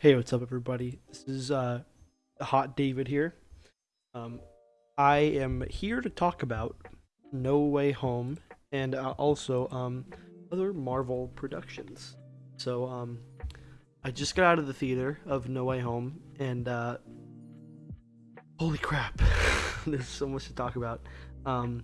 Hey, what's up, everybody? This is uh, Hot David here. Um, I am here to talk about No Way Home and uh, also um, other Marvel productions. So, um, I just got out of the theater of No Way Home, and uh, holy crap, there's so much to talk about. Um,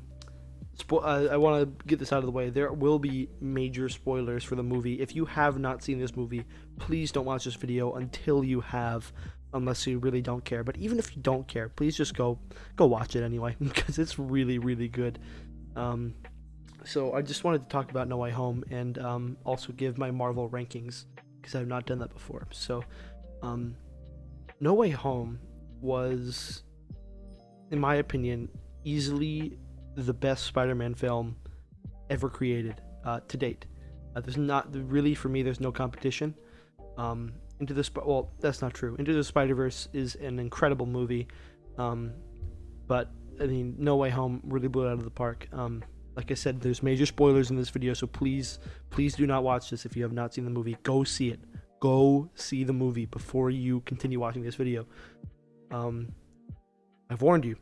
Spo- uh, I want to get this out of the way. There will be major spoilers for the movie. If you have not seen this movie, please don't watch this video until you have, unless you really don't care. But even if you don't care, please just go go watch it anyway because it's really really good. Um, so I just wanted to talk about No Way Home and um, also give my Marvel rankings because I've not done that before. So, um, No Way Home was, in my opinion, easily the best Spider-Man film ever created uh, to date. Uh, there's not really for me. There's no competition. Um, Into the Sp- well, that's not true. Into the Spider-Verse is an incredible movie, um, but I mean, No Way Home really blew it out of the park. Um, like I said, there's major spoilers in this video, so please, please do not watch this if you have not seen the movie. Go see it. Go see the movie before you continue watching this video. Um, I've warned you.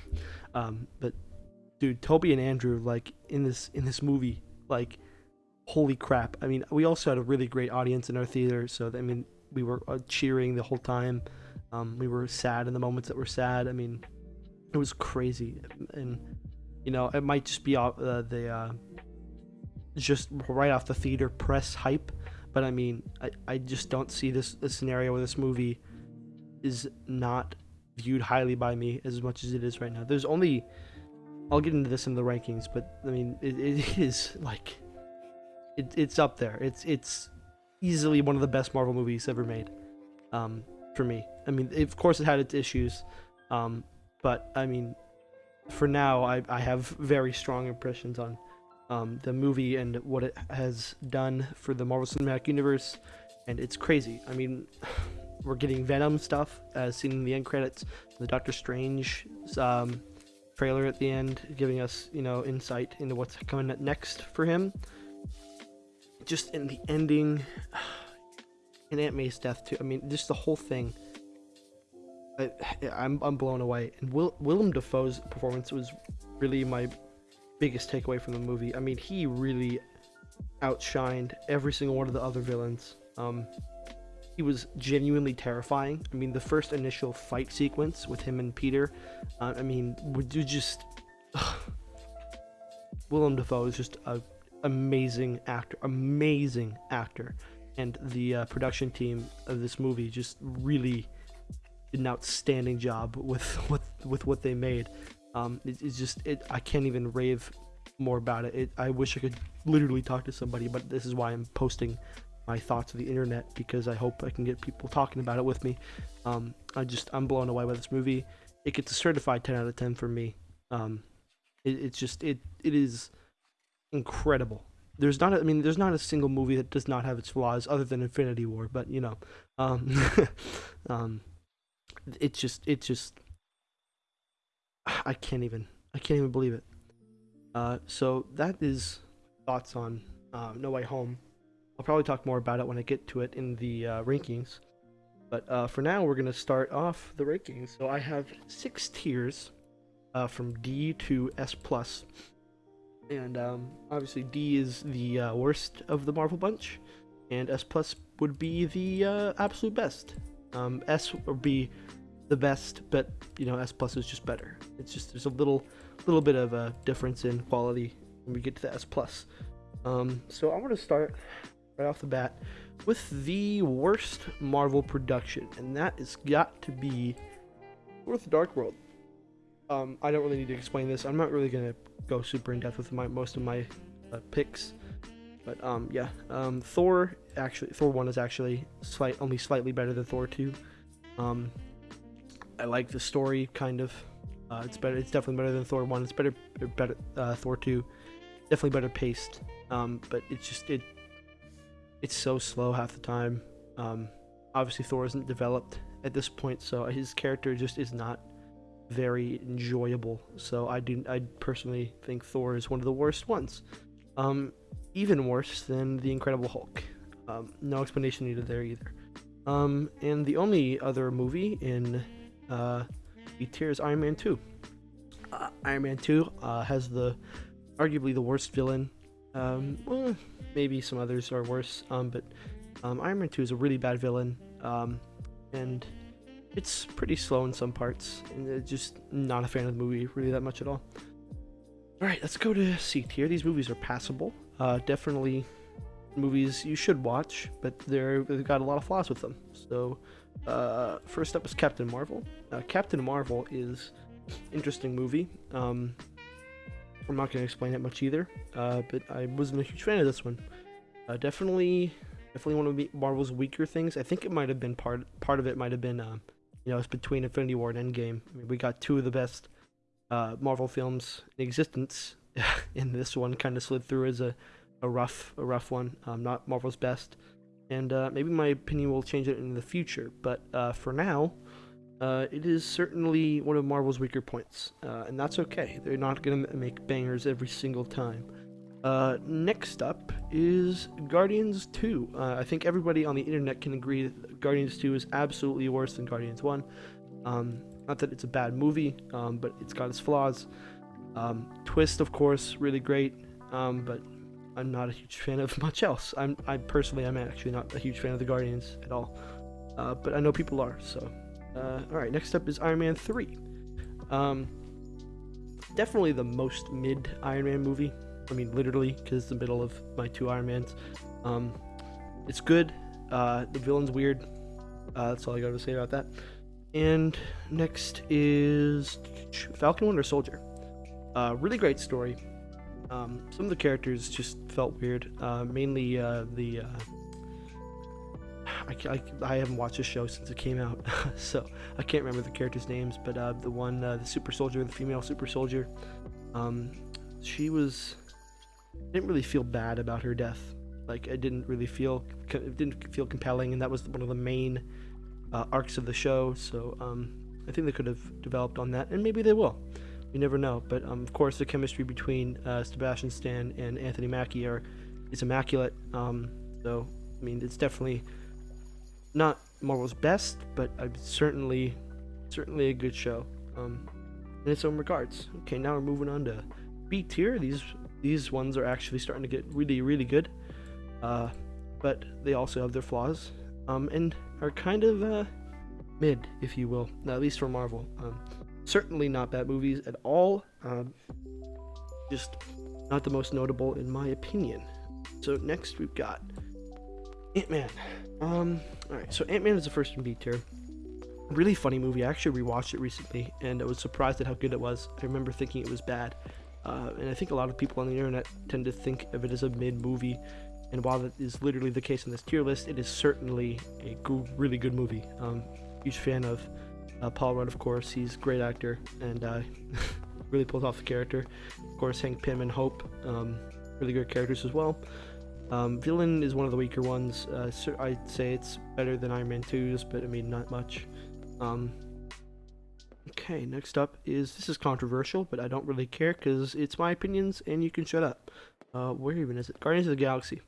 um, but dude, Tobey and Andrew, like in this in this movie, like holy crap! I mean, we also had a really great audience in our theater, so I mean, we were uh, cheering the whole time. Um, we were sad in the moments that were sad. I mean, it was crazy, and you know, it might just be uh, the uh, just right off the theater press hype, but I mean, I, I just don't see this, this scenario where this movie is not viewed highly by me as much as it is right now. There's only I'll get into this in the rankings, but I mean, it, it is like, it, it's up there. It's it's easily one of the best Marvel movies ever made, um, for me. I mean, of course, it had its issues, um, but I mean, for now, I I have very strong impressions on, um, the movie and what it has done for the Marvel Cinematic Universe, and it's crazy. I mean. We're getting Venom stuff, as seen in the end credits. The Doctor Strange um, trailer at the end, giving us, you know, insight into what's coming next for him. Just in the ending, and Aunt May's death too. I mean, just the whole thing. I, I'm I'm blown away. And Will, Willem Dafoe's performance was really my biggest takeaway from the movie. I mean, he really outshined every single one of the other villains. Um, he was genuinely terrifying. I mean, the first initial fight sequence with him and Peter, uh, I mean, would you just Willem Dafoe is just an amazing actor, amazing actor, and the uh, production team of this movie just really did an outstanding job with with with what they made. Um, it, it's just it, I can't even rave more about it. it. I wish I could literally talk to somebody, but this is why I'm posting my thoughts of the internet because I hope I can get people talking about it with me. Um, I just I'm blown away by this movie. It gets a certified 10 out of 10 for me. Um, it, it's just it it is incredible. There's not a, I mean there's not a single movie that does not have its flaws other than Infinity War, but you know, um, um, it's just it's just I can't even I can't even believe it. Uh, so that is thoughts on uh, No Way Home. I'll probably talk more about it when I get to it in the uh, rankings. But uh, for now, we're going to start off the rankings. So I have six tiers uh, from D to S+. plus, And um, obviously D is the uh, worst of the Marvel bunch. And S plus would be the uh, absolute best. Um, S would be the best, but you know S plus is just better. It's just there's a little little bit of a difference in quality when we get to the S plus. Um, so I want to start right off the bat with the worst Marvel production, and that has got to be The Dark World. Um, I don't really need to explain this. I'm not really gonna go super in depth with my most of my uh, picks, but um, yeah, um, Thor actually Thor one is actually slight only slightly better than Thor two. Um, I like the story kind of. Uh, it's better. It's definitely better than Thor one. It's better. Better uh, Thor two. Definitely better paced. Um, but it's just it it's so slow half the time. Um, obviously, Thor isn't developed at this point, so his character just is not very enjoyable. So I do, I personally think Thor is one of the worst ones. Um, even worse than the Incredible Hulk. Um, no explanation needed there either. Um, and the only other movie in uh, B tier is Iron Man 2. Uh, Iron Man 2 uh, has the arguably the worst villain. Um, well, maybe some others are worse, um, but um, Iron Man 2 is a really bad villain, um, and it's pretty slow in some parts, and just not a fan of the movie really that much at all. Alright, let's go to C tier. These movies are passable. Uh, definitely movies you should watch, but they're, they've got a lot of flaws with them. So, uh, first up is Captain Marvel. Uh, Captain Marvel is interesting movie. Um, I'm not going to explain it much either, uh, but I wasn't a huge fan of this one. Uh, definitely, definitely one of Marvel's weaker things. I think it might have been part part of it might have been, uh, you know, it's between Infinity War and Endgame. I mean, we got two of the best uh, Marvel films in existence, and this one kind of slid through as a, a rough a rough one. Um, not Marvel's best, and uh, maybe my opinion will change it in the future. But uh, for now, uh, it is certainly one of Marvel's weaker points, uh, and that's okay. They're not going to make bangers every single time. Uh, next up is Guardians 2. Uh, I think everybody on the internet can agree that Guardians 2 is absolutely worse than Guardians 1. Um, not that it's a bad movie, um, but it's got its flaws. Um, twist, of course, really great, um, but I'm not a huge fan of much else. I'm, I personally, I'm actually not a huge fan of the Guardians at all, uh, but I know people are, so uh, all right, next up is Iron Man 3. Um, definitely the most mid Iron Man movie. I mean, literally, because it's the middle of my two Iron Mans. Um, it's good. Uh, the villain's weird. Uh, that's all I got to say about that. And next is Falcon Winter Soldier. Uh, really great story. Um, some of the characters just felt weird. Uh, mainly uh, the uh, I, I, I, haven't watched the show since it came out, so I can't remember the characters' names. But uh, the one, uh, the super soldier, the female super soldier, um, she was I didn't really feel bad about her death. Like I didn't really feel it didn't feel compelling, and that was one of the main uh, arcs of the show. So um, I think they could have developed on that, and maybe they will. You never know. But um, of course, the chemistry between uh, Sebastian Stan and Anthony Mackie are is immaculate. Um, so I mean, it's definitely not Marvel's best, but certainly certainly a good show um, in its own regards. Okay, now we're moving on to B tier. These these ones are actually starting to get really really good, uh, but they also have their flaws um, and are kind of uh, mid, if you will, at least for Marvel. Um, certainly not bad movies at all. Um, just not the most notable in my opinion. So next we've got Ant Man. Um, alright, so Ant Man is the first in B tier. Really funny movie. I actually rewatched it recently and I was surprised at how good it was. I remember thinking it was bad. Uh, and I think a lot of people on the internet tend to think of it as a mid movie. And while that is literally the case in this tier list, it is certainly a go- really good movie. Um, huge fan of uh, Paul Rudd, of course. He's a great actor and uh, really pulls off the character. Of course, Hank Pym and Hope, um, really good characters as well. Um, villain is one of the weaker ones. Uh, I'd say it's better than Iron Man 2's, but I mean, not much. Um, okay, next up is this is controversial, but I don't really care because it's my opinions and you can shut up. Uh, where even is it? Guardians of the Galaxy.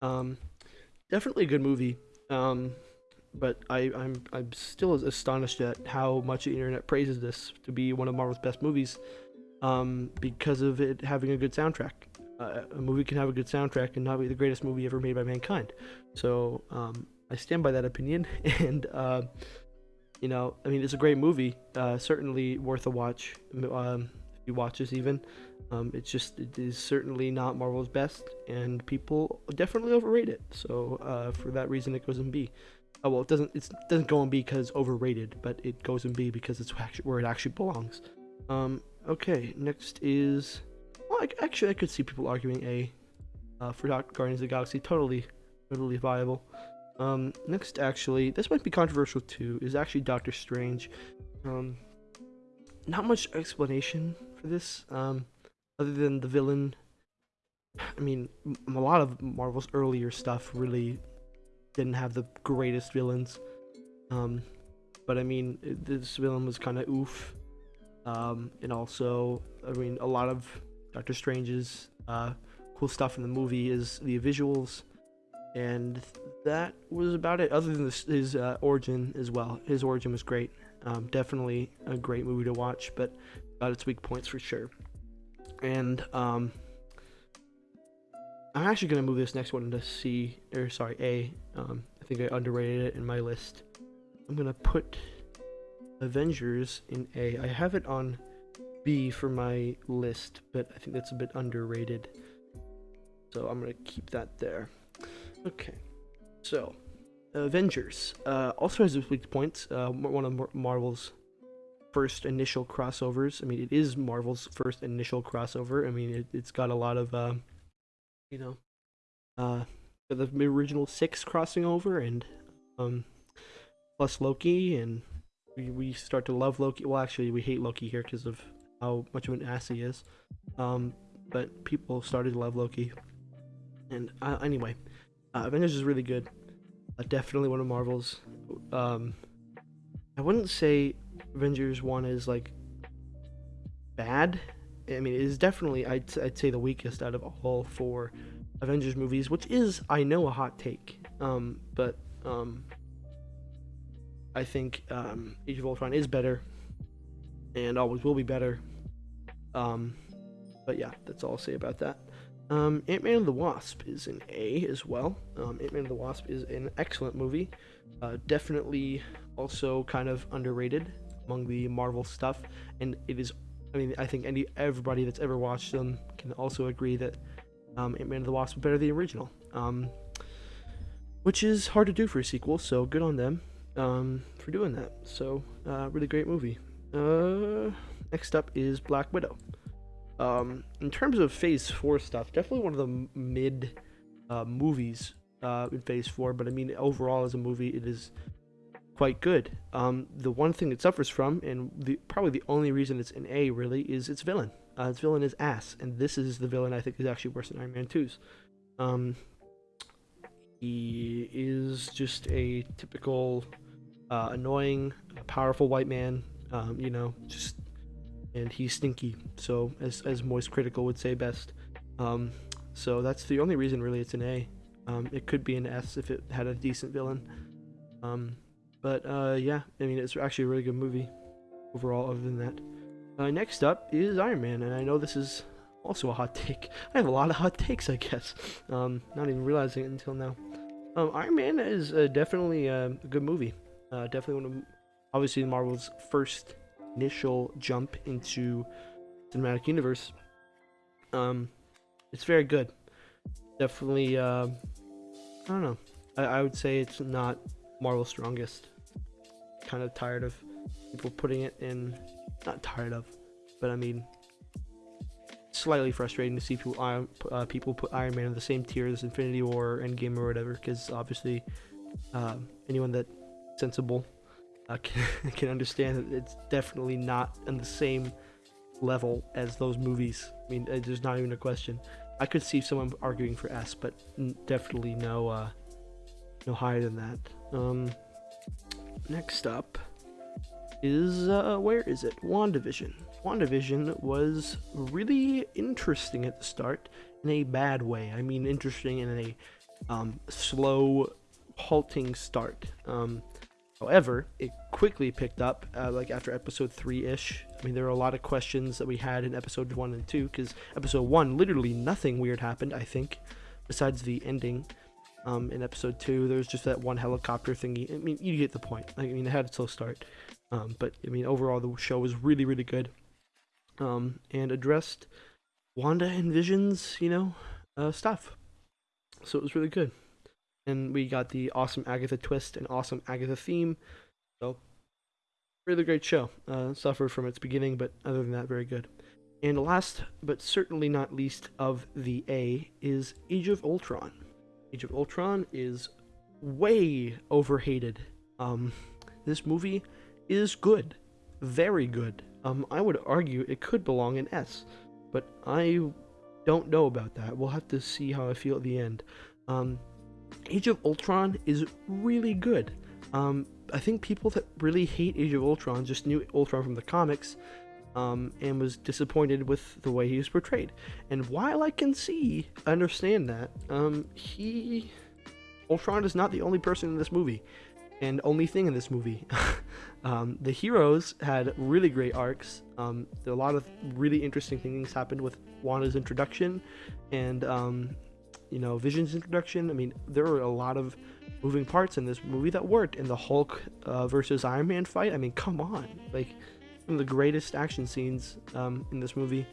Um, definitely a good movie. Um, but I, I'm I'm still astonished at how much the internet praises this to be one of Marvel's best movies, um, because of it having a good soundtrack uh, a movie can have a good soundtrack and not be the greatest movie ever made by mankind. So um, I stand by that opinion, and uh, you know, I mean, it's a great movie, uh, certainly worth a watch. Um, if you watch this, even, um, it's just it is certainly not Marvel's best, and people definitely overrate it. So uh, for that reason, it goes in B. Oh, well, it doesn't it doesn't go in B because overrated, but it goes in B because it's where it actually belongs. Um, okay, next is I, actually, I could see people arguing A uh, for Guardians of the Galaxy. Totally, totally viable. Um, next, actually, this might be controversial too, is actually Doctor Strange. Um, not much explanation for this, um, other than the villain. I mean, a lot of Marvel's earlier stuff really didn't have the greatest villains. Um, but I mean, this villain was kind of oof. Um, and also, I mean, a lot of Doctor Strange's uh, cool stuff in the movie is the visuals and that was about it. Other than this, his uh, origin as well. His origin was great. Um, definitely a great movie to watch, but got its weak points for sure. And um, I'm actually gonna move this next one to C or sorry A. Um, I think I underrated it in my list. I'm gonna put Avengers in A. I have it on B for my list, but I think that's a bit underrated. So I'm gonna keep that there. Okay, so Avengers uh, also has its weak points. Uh, one of Marvel's first initial crossovers. I mean, it is Marvel's first initial crossover. I mean, it, has got a lot of, uh, you know, uh, the original six crossing over, and um, plus Loki, and we, we start to love Loki. Well, actually, we hate Loki here because of how much of an ass he is. Um, but people started to love Loki. And uh, anyway, uh, Avengers is really good. Uh, definitely one of Marvel's. Um, I wouldn't say Avengers 1 is like bad. I mean, it is definitely, I'd, I'd say, the weakest out of all four Avengers movies, which is, I know, a hot take. Um, but um, I think um, Age of Ultron is better and always will be better. Um, but yeah, that's all I'll say about that. Um, Ant Man and the Wasp is an A as well. Um, Ant Man and the Wasp is an excellent movie. Uh, definitely also kind of underrated among the Marvel stuff, and it is. I mean, I think any everybody that's ever watched them can also agree that um, Ant Man and the Wasp is better than the original. Um, which is hard to do for a sequel, so good on them um, for doing that. So, uh, really great movie. Uh, next up is Black Widow. Um, in terms of Phase Four stuff, definitely one of the mid uh, movies uh, in Phase Four. But I mean, overall as a movie, it is quite good. Um, the one thing it suffers from, and the, probably the only reason it's an A really, is its villain. Uh, its villain is ass, and this is the villain I think is actually worse than Iron Man 2's. Um, he is just a typical uh, annoying, powerful white man. Um, you know, just and he's stinky. So as as Moist Critical would say best. Um, so that's the only reason really it's an A. Um, it could be an S if it had a decent villain. Um, but uh, yeah, I mean it's actually a really good movie overall. Other than that, uh, next up is Iron Man, and I know this is also a hot take. I have a lot of hot takes, I guess. Um, not even realizing it until now. Um, Iron Man is uh, definitely uh, a good movie. Uh, definitely one of obviously Marvel's first initial jump into cinematic universe. Um, it's very good. Definitely, uh, I don't know. I, I would say it's not Marvel's strongest. Kind of tired of people putting it in. Not tired of, but I mean, slightly frustrating to see people uh, people put Iron Man in the same tier as Infinity War, Endgame, or whatever. Because obviously, uh, anyone that sensible uh, can, can understand that it's definitely not on the same level as those movies. I mean, there's not even a question. I could see someone arguing for S, but definitely no, uh, no higher than that. Um, next up is uh, where is it? WandaVision. WandaVision was really interesting at the start in a bad way. I mean, interesting in a um, slow, halting start. Um, However, it quickly picked up, uh, like after episode three ish. I mean, there were a lot of questions that we had in episode one and two, because episode one, literally nothing weird happened, I think, besides the ending. Um, in episode two, there was just that one helicopter thingy. I mean, you get the point. I mean, it had a slow start. Um, but, I mean, overall, the show was really, really good. Um, and addressed Wanda and Vision's, you know, uh, stuff. So it was really good and we got the awesome Agatha twist and awesome Agatha theme. So, really great show. Uh, suffered from its beginning, but other than that, very good. And last, but certainly not least of the A, is Age of Ultron. Age of Ultron is way overhated. Um, this movie is good, very good. Um, I would argue it could belong in S, but I don't know about that. We'll have to see how I feel at the end. Um, Age of Ultron is really good. Um, I think people that really hate Age of Ultron just knew Ultron from the comics um, and was disappointed with the way he was portrayed. And while I can see, understand that, um, he Ultron is not the only person in this movie, and only thing in this movie. um, the heroes had really great arcs. Um, a lot of really interesting things happened with Wanda's introduction, and um, you know Vision's introduction. I mean, there were a lot of moving parts in this movie that worked. In the Hulk uh, versus Iron Man fight, I mean, come on, like one of the greatest action scenes um, in this movie.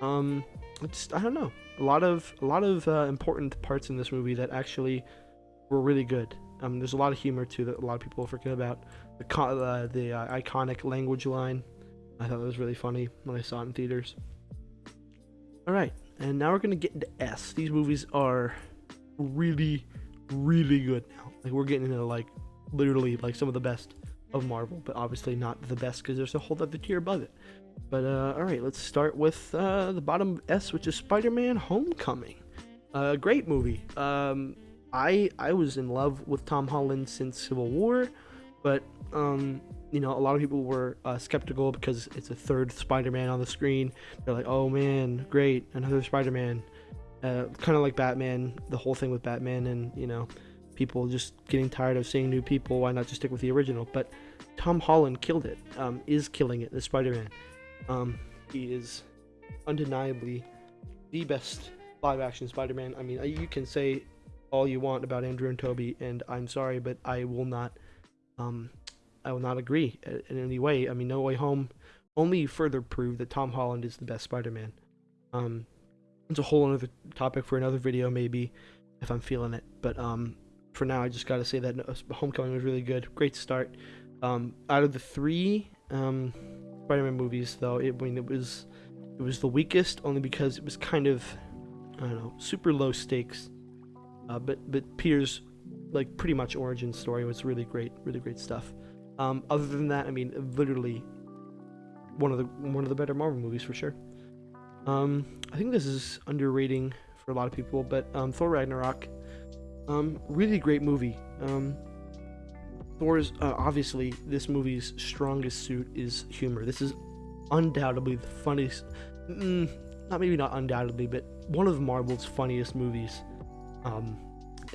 Um, just I don't know, a lot of a lot of uh, important parts in this movie that actually were really good. Um, there's a lot of humor too that a lot of people forget about. The uh, the uh, iconic language line, I thought that was really funny when I saw it in theaters. All right, and now we're gonna get into S. These movies are really, really good now. Like we're getting into like literally like some of the best of Marvel, but obviously not the best because there's a whole other tier above it. But uh, all right, let's start with uh, the bottom S, which is Spider-Man: Homecoming. Uh, great movie. Um, I I was in love with Tom Holland since Civil War, but um, you know a lot of people were uh, skeptical because it's a third Spider-Man on the screen. They're like, oh man, great, another Spider-Man. Uh, kind of like Batman, the whole thing with Batman, and you know, people just getting tired of seeing new people. Why not just stick with the original? But Tom Holland killed it. Um, is killing it. The Spider-Man. Um, he is undeniably the best live-action Spider-Man. I mean, you can say all you want about Andrew and Tobey, and I'm sorry, but I will not, um, I will not agree in any way. I mean, No Way Home only further proved that Tom Holland is the best Spider-Man. Um, it's a whole other topic for another video, maybe, if I'm feeling it. But um, for now, I just got to say that Homecoming was really good. Great start. Um, out of the three um, Spider-Man movies, though, it, I mean, it was it was the weakest only because it was kind of I don't know super low stakes uh, but but Peter's like pretty much origin story was really great, really great stuff. Um, other than that, I mean, literally one of the one of the better Marvel movies for sure. Um, I think this is underrating for a lot of people, but um, Thor Ragnarok, um, really great movie. Um, Thor's uh, obviously this movie's strongest suit is humor. This is undoubtedly the funniest, mm, not maybe not undoubtedly, but one of Marvel's funniest movies. Um,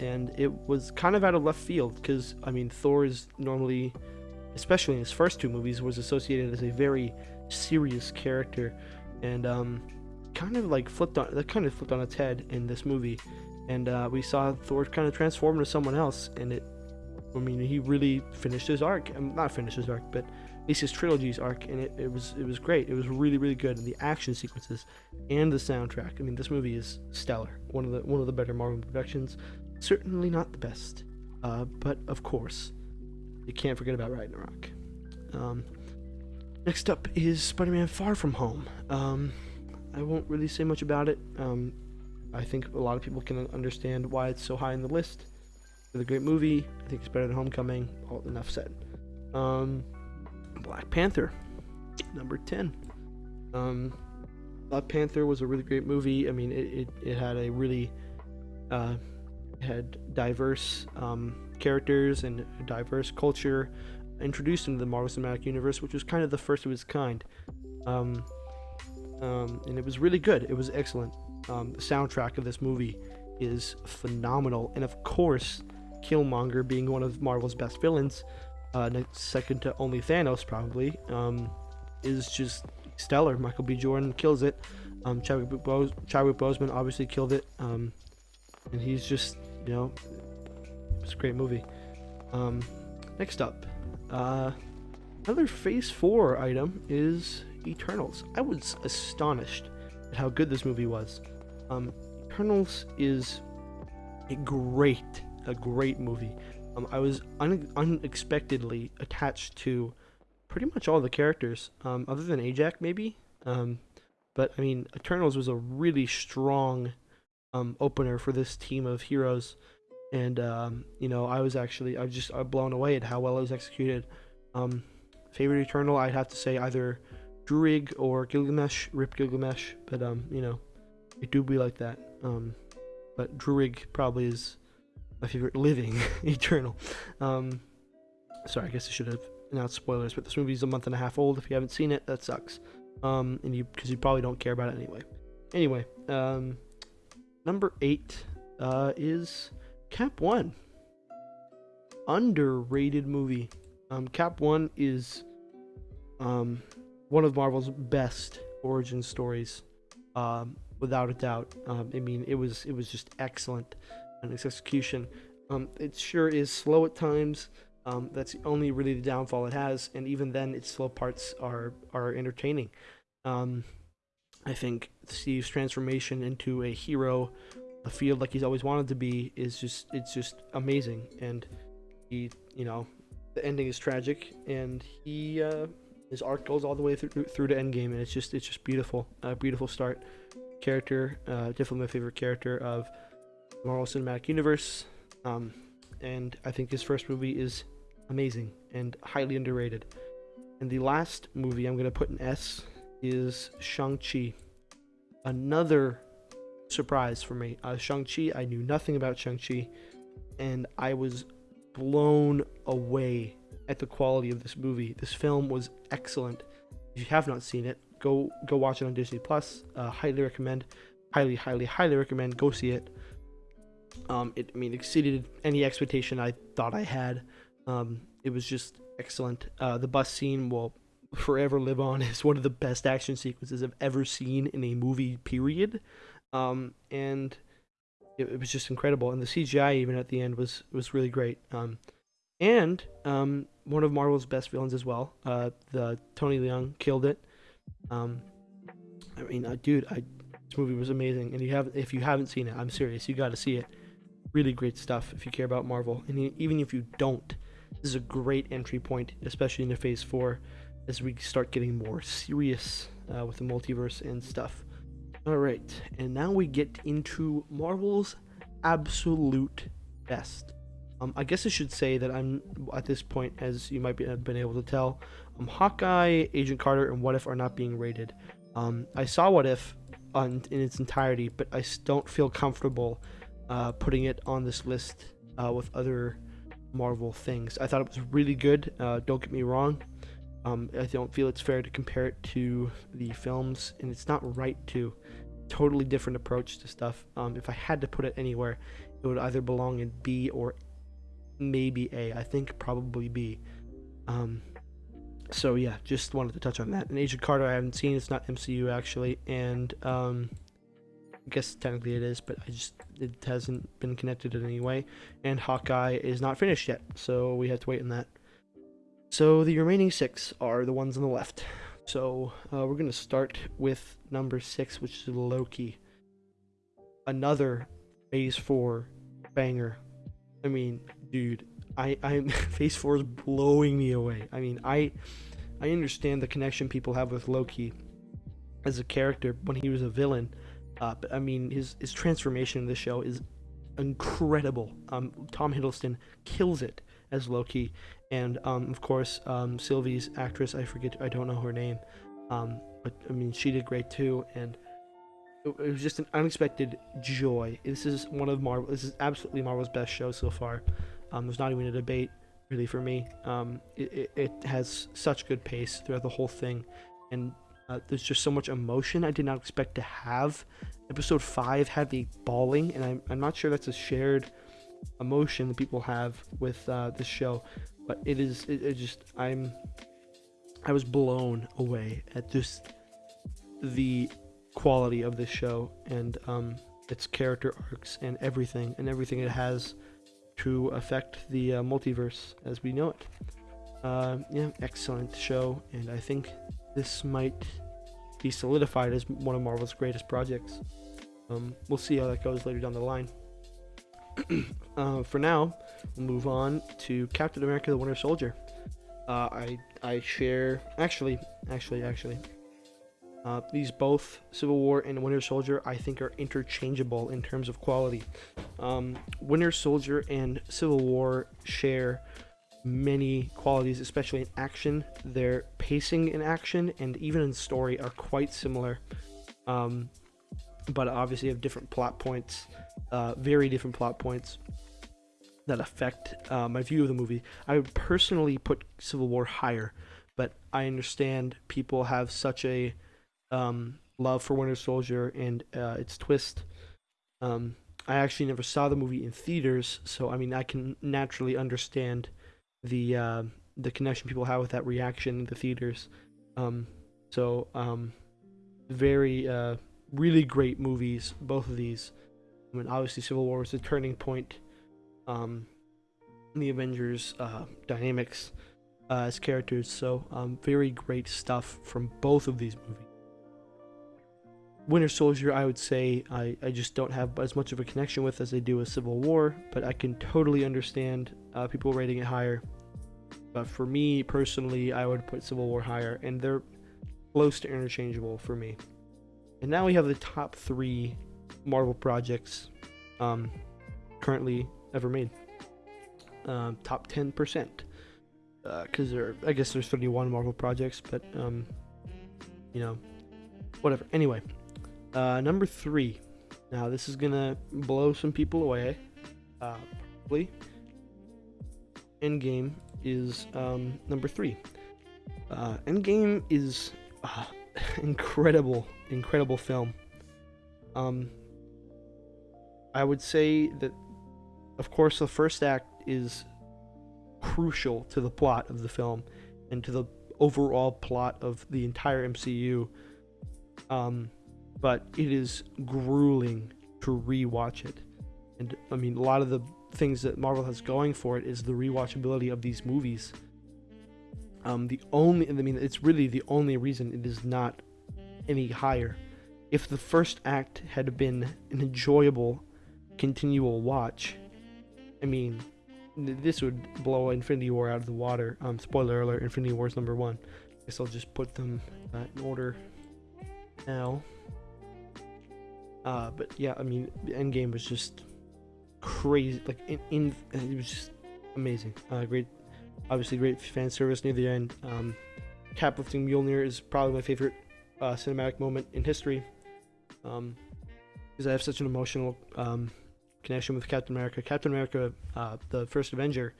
and it was kind of out of left field because I mean Thor is normally, especially in his first two movies, was associated as a very serious character, and um, kind of like flipped on that kind of flipped on its head in this movie, and uh, we saw Thor kind of transform into someone else, and it, I mean, he really finished his arc, um, not finished his arc, but at least his trilogy's arc, and it, it was it was great. It was really really good, and the action sequences and the soundtrack. I mean, this movie is stellar. One of the one of the better Marvel productions. Certainly not the best, uh, but of course, you can't forget about Ragnarok. Um, next up is Spider-Man: Far From Home. Um, I won't really say much about it. Um, I think a lot of people can understand why it's so high in the list. It's a great movie. I think it's better than Homecoming. All enough said. Um, Black Panther, number 10. Um, Black Panther was a really great movie. I mean, it, it, it had a really uh, had diverse um, characters and diverse culture introduced into the Marvel Cinematic Universe, which was kind of the first of its kind. Um, um, and it was really good. It was excellent. Um, the soundtrack of this movie is phenomenal, and of course, Killmonger being one of Marvel's best villains uh, second to only Thanos probably, um, is just stellar. Michael B. Jordan kills it. Um, Chadwick, Bo- Chadwick Boseman obviously killed it. Um, and he's just, you know, it's a great movie. Um, next up, uh, another Phase 4 item is Eternals. I was astonished at how good this movie was. Um, Eternals is a great, a great movie. Um, I was un- unexpectedly attached to pretty much all the characters, um, other than Ajak maybe. Um, but I mean, Eternals was a really strong um, opener for this team of heroes, and um, you know, I was actually I was just uh, blown away at how well it was executed. Um, favorite Eternal, I'd have to say either Druig or Gilgamesh, Rip Gilgamesh, but um, you know, it do be like that. Um, but Druig probably is my favorite living Eternal. Um, sorry, I guess I should have announced spoilers, but this movie's a month and a half old. If you haven't seen it, that sucks. Um, and you because you probably don't care about it anyway. Anyway, um, number eight uh, is Cap One. underrated movie. Um, Cap One is um, one of Marvel's best origin stories, um, without a doubt. Um, I mean, it was it was just excellent in its execution. Um, it sure is slow at times. Um, that's only really the downfall it has, and even then, its slow parts are are entertaining. Um, I think Steve's transformation into a hero, a field like he's always wanted to be, is just it's just amazing. And he, you know, the ending is tragic, and he uh, his arc goes all the way through through to Endgame, and it's just it's just beautiful, a beautiful start. Character, uh, definitely my favorite character of the Marvel Cinematic Universe. Um, and I think his first movie is amazing and highly underrated. And the last movie I'm going to put an S is Shang-Chi. Another surprise for me. Uh, Shang-Chi, I knew nothing about Shang-Chi, and I was blown away at the quality of this movie. This film was excellent. If you have not seen it, go go watch it on Disney Plus. Uh, highly recommend. Highly, highly, highly recommend. Go see it. Um, it I mean exceeded any expectation I thought I had. Um, it was just excellent. Uh, the bus scene will forever live on as one of the best action sequences I've ever seen in a movie. Period. Um, and it, it, was just incredible. And the CGI even at the end was was really great. Um, and um, one of Marvel's best villains as well. Uh, the Tony Leung killed it. Um, I mean, uh, dude, I this movie was amazing. And you have if you haven't seen it, I'm serious, you got to see it. Really great stuff if you care about Marvel, and even if you don't, this is a great entry point, especially into Phase Four, as we start getting more serious uh, with the multiverse and stuff. All right, and now we get into Marvel's absolute best. Um, I guess I should say that I'm at this point, as you might be, have been able to tell, um, Hawkeye, Agent Carter, and What If are not being rated. Um, I saw What If on, in its entirety, but I don't feel comfortable uh, putting it on this list uh, with other Marvel things. I thought it was really good. Uh, don't get me wrong. Um, I don't feel it's fair to compare it to the films, and it's not right to. Totally different approach to stuff. Um, if I had to put it anywhere, it would either belong in B or maybe A. I think probably B. Um, so yeah, just wanted to touch on that. And Agent Carter, I haven't seen. It's not MCU actually, and um, I guess technically it is, but I just it hasn't been connected in any way. And Hawkeye is not finished yet, so we have to wait on that. So the remaining six are the ones on the left. So uh, we're gonna start with number six, which is Loki. Another Phase Four banger. I mean, dude, I I'm Phase Four is blowing me away. I mean, I I understand the connection people have with Loki as a character when he was a villain, uh, but I mean his his transformation in the show is incredible. Um, Tom Hiddleston kills it as Loki, and um, of course um, Sylvie's actress I forget I don't know her name, um, but I mean she did great too, and it, it was just an unexpected joy. This is one of Marvel. This is absolutely Marvel's best show so far. Um, there's not even a debate really for me. Um, it, it, it, has such good pace throughout the whole thing, and uh, there's just so much emotion I did not expect to have. Episode five had the bawling, and I'm, I'm not sure that's a shared emotion that people have with uh, this show, but it is it, it just I'm I was blown away at just the quality of this show and um, its character arcs and everything and everything it has to affect the uh, multiverse as we know it. Uh, yeah, excellent show, and I think this might be solidified as one of Marvel's greatest projects. Um, we'll see how that goes later down the line. uh, for now, we'll move on to Captain America: The Winter Soldier. Uh, I I share actually actually actually uh, these both Civil War and Winter Soldier, I think, are interchangeable in terms of quality. Um, Winter Soldier and Civil War share many qualities, especially in action. Their pacing in action and even in story are quite similar, um, but obviously have different plot points, uh, very different plot points that affect uh, my view of the movie. I would personally put Civil War higher, but I understand people have such a um, love for Winter Soldier and uh, its twist um, I actually never saw the movie in theaters, so I mean I can naturally understand the uh, the connection people have with that reaction in the theaters. Um, so um, very uh, really great movies, both of these. I mean, obviously Civil War was a turning point um, the Avengers uh, dynamics uh, as characters. So um, very great stuff from both of these movies. Winter Soldier, I would say I, I just don't have as much of a connection with as I do with Civil War, but I can totally understand uh, people rating it higher. But for me personally, I would put Civil War higher, and they're close to interchangeable for me. And now we have the top three Marvel projects um, currently ever made. Um, top 10%. Because uh, there, I guess there's 31 Marvel projects, but, um, you know, whatever. Anyway, uh, number three. Now, this is going to blow some people away. Uh, probably. Endgame is um, number three. Uh, Endgame is uh, incredible, incredible film. Um, I would say that, of course, the first act is crucial to the plot of the film and to the overall plot of the entire MCU. Um, but it is grueling to rewatch it. And I mean, a lot of the things that Marvel has going for it is the rewatchability of these movies. Um, the only, I mean, it's really the only reason it is not any higher. If the first act had been an enjoyable, continual watch, I mean, this would blow Infinity War out of the water. Um, spoiler alert: Infinity War is number one. I guess I'll just put them uh, in order now. Uh, but yeah, I mean, the Endgame was just crazy. Like in, in it was just amazing. Uh, great, obviously great fan service near the end. Um, cap lifting Mjolnir is probably my favorite uh, cinematic moment in history. Um, because I have such an emotional um, connection with Captain America. Captain America, uh, the first Avenger,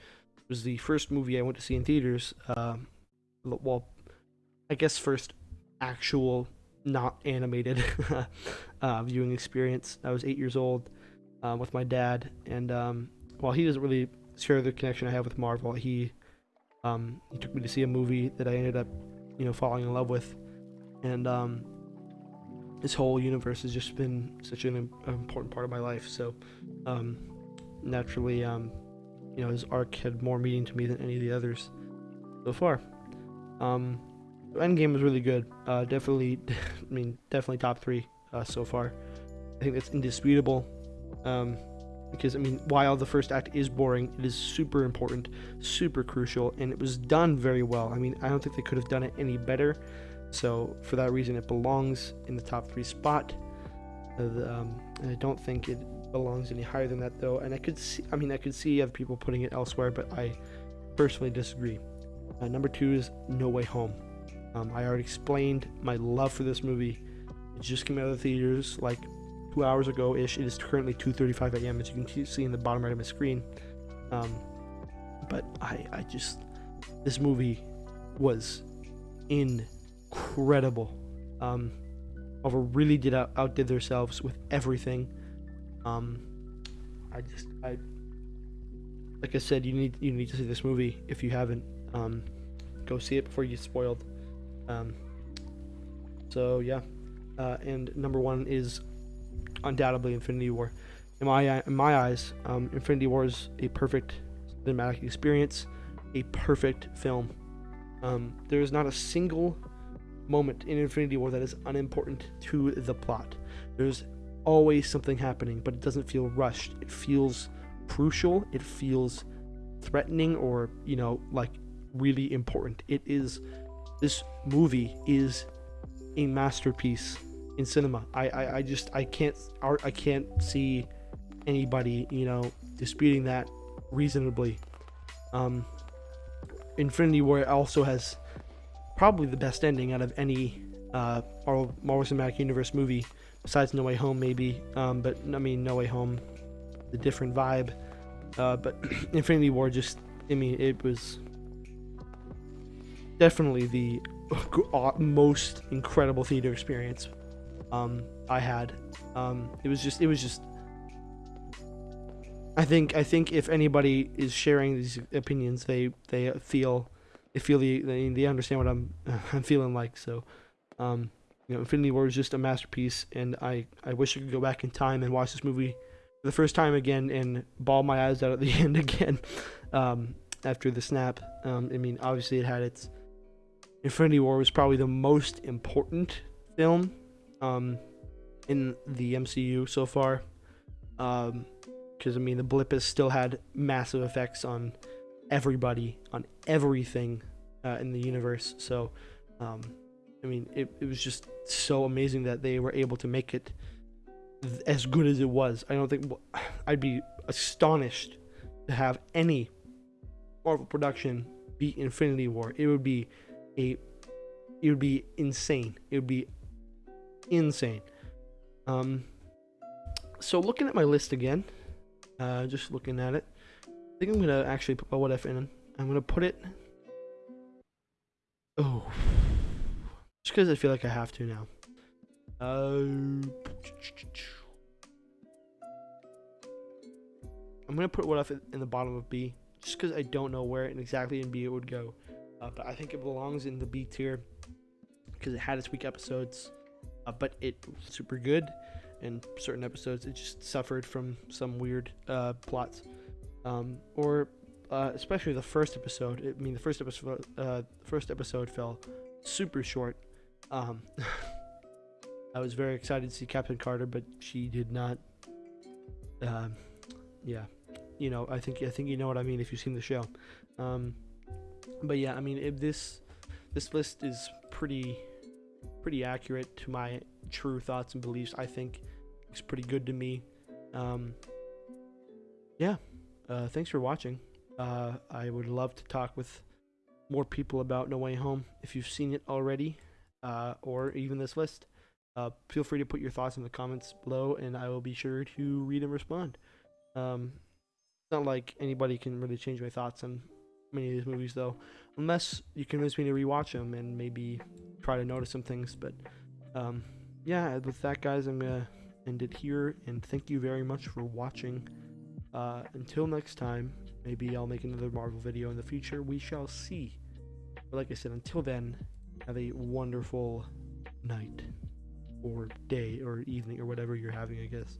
was the first movie I went to see in theaters. Uh, well, I guess first actual not animated uh, viewing experience. I was eight years old um, with my dad, and um, while he doesn't really share the connection I have with Marvel, he um, he took me to see a movie that I ended up, you know, falling in love with, and um, this whole universe has just been such an important part of my life. So um, naturally, um, you know, his arc had more meaning to me than any of the others so far. Um, Endgame was really good. Uh, definitely, I mean, definitely top three uh, so far. I think that's indisputable. Um, because I mean, while the first act is boring, it is super important, super crucial, and it was done very well. I mean, I don't think they could have done it any better. So for that reason, it belongs in the top three spot. Uh, um, I don't think it belongs any higher than that, though. And I could see, I mean, I could see other people putting it elsewhere, but I personally disagree. Uh, number two is No Way Home. Um, I already explained my love for this movie. It just came out of the theaters like two hours ago ish. It is currently 2:35 a.m. as you can see in the bottom right of my screen. Um, but I, I just this movie was incredible. Um, Marvel really did out, outdid themselves with everything. Um, I just I like I said, you need you need to see this movie if you haven't. Um, go see it before you get spoiled. Um, so yeah, uh, and number one is undoubtedly Infinity War. In my in my eyes, um, Infinity War is a perfect cinematic experience, a perfect film. Um, there is not a single moment in Infinity War that is unimportant to the plot. There's always something happening, but it doesn't feel rushed. It feels crucial. It feels threatening, or you know, like really important. It is. This movie is a masterpiece in cinema. I, I, I just I can't I can't see anybody you know disputing that reasonably. Um, Infinity War also has probably the best ending out of any uh, Marvel, Marvel Cinematic Universe movie besides No Way Home maybe. Um, but I mean No Way Home, the different vibe. Uh, but Infinity War just I mean it was definitely the most incredible theater experience um, I had. Um, it was just it was just I think I think if anybody is sharing these opinions, they they feel feel the they, they understand what I'm I'm feeling like. So, um, you know, Infinity War is just a masterpiece, and I I wish I could go back in time and watch this movie for the first time again and bawl my eyes out at the end again. Um, after the snap, um, I mean, obviously it had its Infinity War was probably the most important film um, in the MCU so far. Um, because I mean the blip has still had massive effects on everybody, on everything uh, in the universe. So, um, I mean, it, it was just so amazing that they were able to make it th- as good as it was. I don't think I'd be astonished to have any Marvel production beat Infinity War. It would be a, it would be insane. It would be insane. Um, so looking at my list again, uh, just looking at it. I think I'm gonna actually put my what if in. I'm gonna put it. Oh, just because I feel like I have to now. Uh, I'm gonna put what if in the bottom of B, just because I don't know where and exactly in B it would go. Uh, but I think it belongs in the B tier because it had its weak episodes, uh, but it super good and certain episodes it just suffered from some weird uh, plots um, or uh, especially the first episode i mean the first episode uh, first episode fell super short. Um, i was very excited to see captain carter but she did not um, yeah. You know i think i think you know what i mean if you've seen the show. Um, but yeah i mean if this this list is pretty pretty accurate to my true thoughts and beliefs i think it's pretty good to me. Um, yeah, uh, thanks for watching. Uh, I would love to talk with more people about No Way Home if you've seen it already, uh, or even this list. Uh, feel free to put your thoughts in the comments below, and I will be sure to read and respond. Um, it's not like anybody can really change my thoughts on many of these movies, though, unless you convince me to rewatch them and maybe try to notice some things. But um, yeah, with that, guys, I'm gonna end it here, and thank you very much for watching. Uh, until next time, maybe I'll make another Marvel video in the future. We shall see. But like I said, until then, have a wonderful night, or day, or evening, or whatever you're having, I guess.